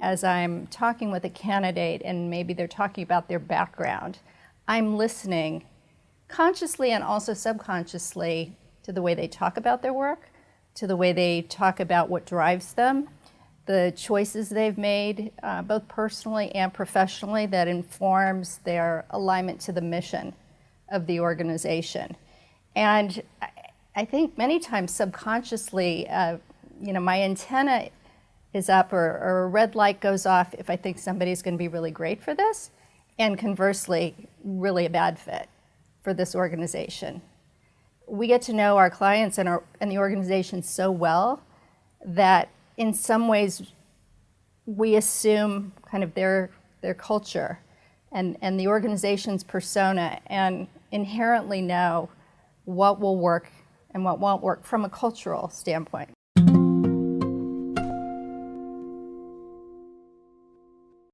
as I'm talking with a candidate and maybe they're talking about their background, I'm listening consciously and also subconsciously to the way they talk about their work, to the way they talk about what drives them, the choices they've made, uh, both personally and professionally, that informs their alignment to the mission of the organization. And I think many times subconsciously, uh, you know, my antenna is up or, or, a red light goes off if I think somebody's going to be really great for this, and conversely, really a bad fit for this organization. We get to know our clients and, our, and the organization so well that in some ways we assume kind of their, their culture and, and the organization's persona and inherently know what will work and what won't work from a cultural standpoint.